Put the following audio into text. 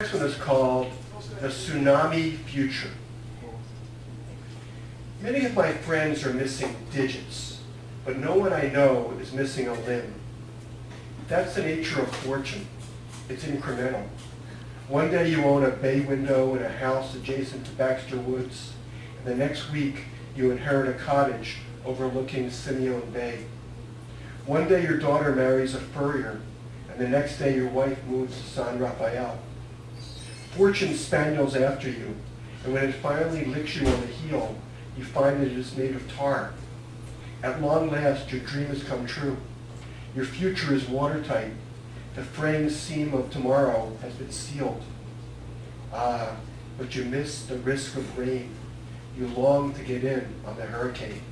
Next one is called The Tsunami Future. Many of my friends are missing digits, but no one I know is missing a limb. That's the nature of fortune. It's incremental. One day you own a bay window in a house adjacent to Baxter Woods, and the next week you inherit a cottage overlooking Simeon Bay. One day your daughter marries a furrier, and the next day your wife moves to San Rafael. Fortune spaniels after you, and when it finally licks you on the heel, you find that it is made of tar. At long last, your dream has come true. Your future is watertight. The fraying seam of tomorrow has been sealed. Ah, but you miss the risk of rain. You long to get in on the hurricane.